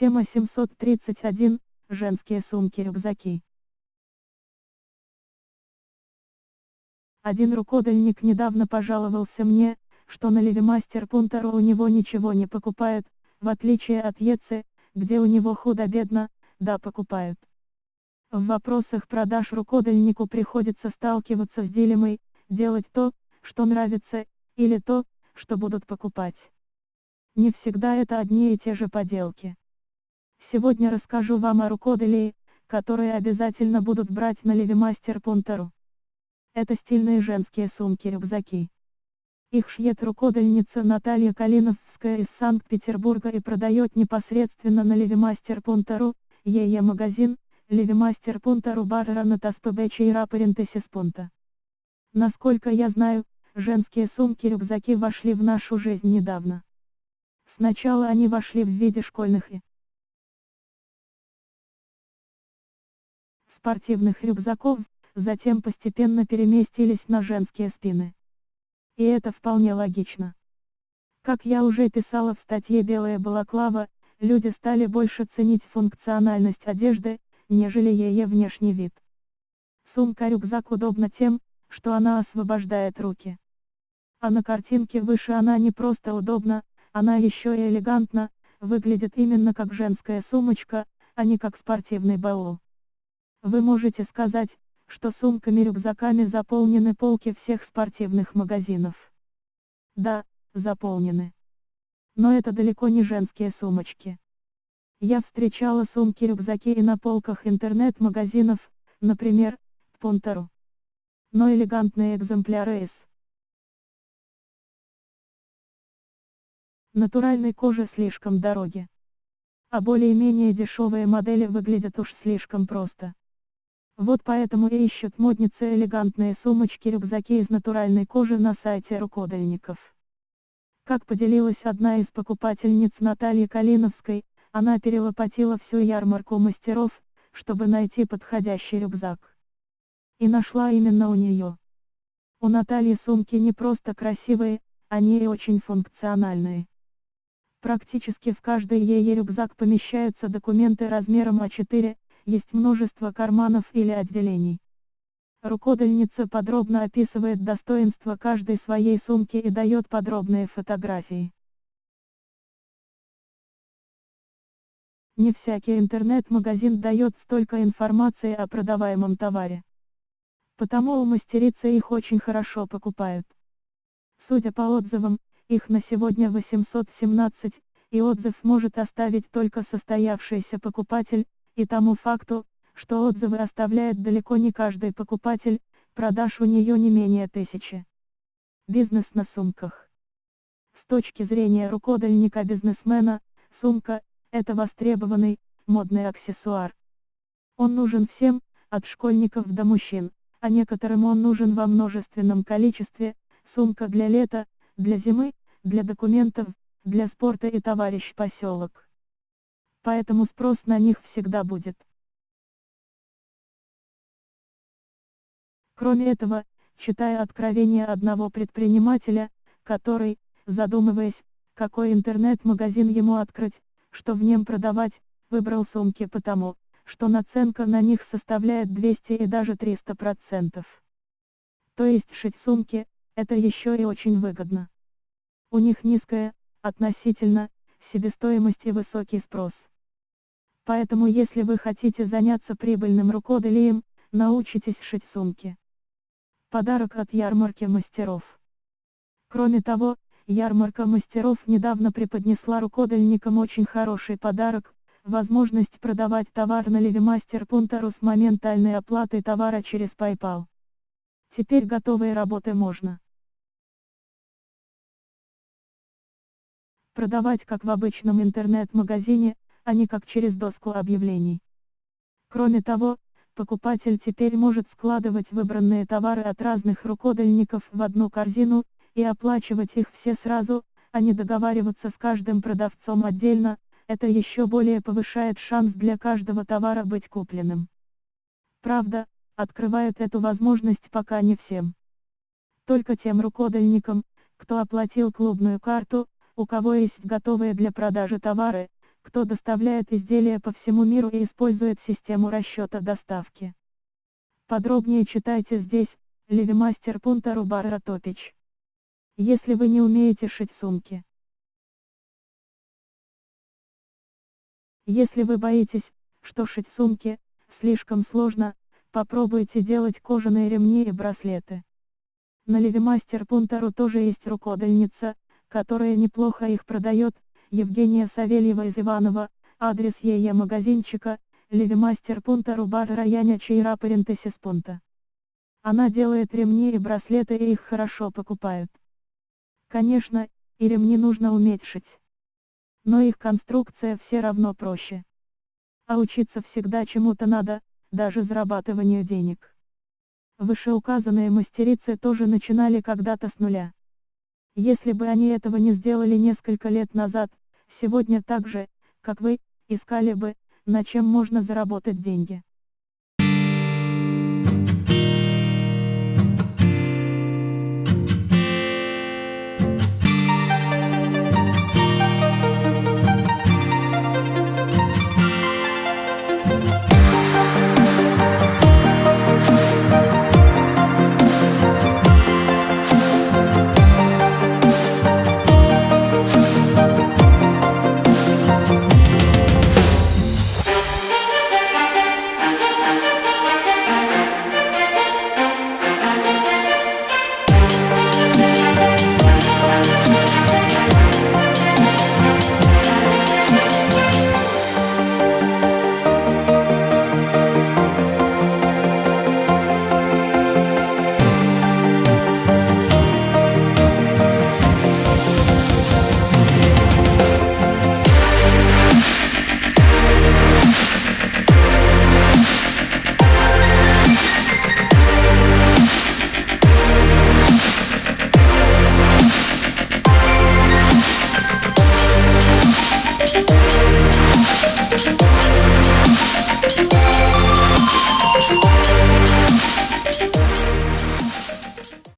Тема 731. Женские сумки-рюкзаки. Один рукодельник недавно пожаловался мне, что на Левимастер Пунтеру у него ничего не покупают, в отличие от Ецы, где у него худо-бедно, да покупают. В вопросах продаж рукодельнику приходится сталкиваться с дилеммой, делать то, что нравится, или то, что будут покупать. Не всегда это одни и те же поделки. Сегодня расскажу вам о рукоделии, которые обязательно будут брать на Левимастер Пунтеру. Это стильные женские сумки-рюкзаки. Их шьет рукодельница Наталья Калиновская из Санкт-Петербурга и продает непосредственно на Левимастер Пунтеру, ЕЕ магазин, Левимастер Пунтеру Барра на Таспебече и Рапарентесис Пунта. Насколько я знаю, женские сумки-рюкзаки вошли в нашу жизнь недавно. Сначала они вошли в виде школьных и спортивных рюкзаков, затем постепенно переместились на женские спины. И это вполне логично. Как я уже писала в статье «Белая балаклава», люди стали больше ценить функциональность одежды, нежели ее внешний вид. Сумка-рюкзак удобна тем, что она освобождает руки. А на картинке выше она не просто удобна, она еще и элегантна, выглядит именно как женская сумочка, а не как спортивный баул. Вы можете сказать, что сумками-рюкзаками заполнены полки всех спортивных магазинов. Да, заполнены. Но это далеко не женские сумочки. Я встречала сумки-рюкзаки и на полках интернет-магазинов, например, Пунтеру. Но элегантные экземпляры из натуральной кожи слишком дороги. А более-менее дешевые модели выглядят уж слишком просто. Вот поэтому и ищут модницы элегантные сумочки-рюкзаки из натуральной кожи на сайте рукодельников. Как поделилась одна из покупательниц Натальи Калиновской, она перелопатила всю ярмарку мастеров, чтобы найти подходящий рюкзак. И нашла именно у нее. У Натальи сумки не просто красивые, они и очень функциональные. Практически в каждый ее рюкзак помещаются документы размером А4, есть множество карманов или отделений. Рукодельница подробно описывает достоинства каждой своей сумки и дает подробные фотографии. Не всякий интернет-магазин дает столько информации о продаваемом товаре. Потому у мастерицы их очень хорошо покупают. Судя по отзывам, их на сегодня 817, и отзыв может оставить только состоявшийся покупатель, и тому факту, что отзывы оставляет далеко не каждый покупатель, продаж у нее не менее тысячи. Бизнес на сумках. С точки зрения рукодельника-бизнесмена, сумка – это востребованный, модный аксессуар. Он нужен всем, от школьников до мужчин, а некоторым он нужен во множественном количестве, сумка для лета, для зимы, для документов, для спорта и товарищ поселок поэтому спрос на них всегда будет. Кроме этого, читая откровение одного предпринимателя, который, задумываясь, какой интернет-магазин ему открыть, что в нем продавать, выбрал сумки потому, что наценка на них составляет 200 и даже 300%. То есть шить сумки, это еще и очень выгодно. У них низкая, относительно, себестоимость и высокий спрос. Поэтому если вы хотите заняться прибыльным рукоделием, научитесь шить сумки. Подарок от ярмарки мастеров. Кроме того, ярмарка мастеров недавно преподнесла рукодельникам очень хороший подарок, возможность продавать товар на Левимастер Пунтару с моментальной оплатой товара через PayPal. Теперь готовые работы можно продавать как в обычном интернет-магазине, а не как через доску объявлений. Кроме того, покупатель теперь может складывать выбранные товары от разных рукодельников в одну корзину, и оплачивать их все сразу, а не договариваться с каждым продавцом отдельно, это еще более повышает шанс для каждого товара быть купленным. Правда, открывают эту возможность пока не всем. Только тем рукодельникам, кто оплатил клубную карту, у кого есть готовые для продажи товары, кто доставляет изделия по всему миру и использует систему расчета доставки. Подробнее читайте здесь, Левимастер.ру Барратопич. Если вы не умеете шить сумки. Если вы боитесь, что шить сумки, слишком сложно, попробуйте делать кожаные ремни и браслеты. На Левимастер.ру тоже есть рукодельница, которая неплохо их продает, Евгения Савельева из Иванова, адрес ее магазинчика, Левимастер.ру бар районе Чайра Парентесис Она делает ремни и браслеты и их хорошо покупают. Конечно, и ремни нужно уметь шить. Но их конструкция все равно проще. А учиться всегда чему-то надо, даже зарабатыванию денег. Вышеуказанные мастерицы тоже начинали когда-то с нуля. Если бы они этого не сделали несколько лет назад, сегодня так же, как вы, искали бы, на чем можно заработать деньги.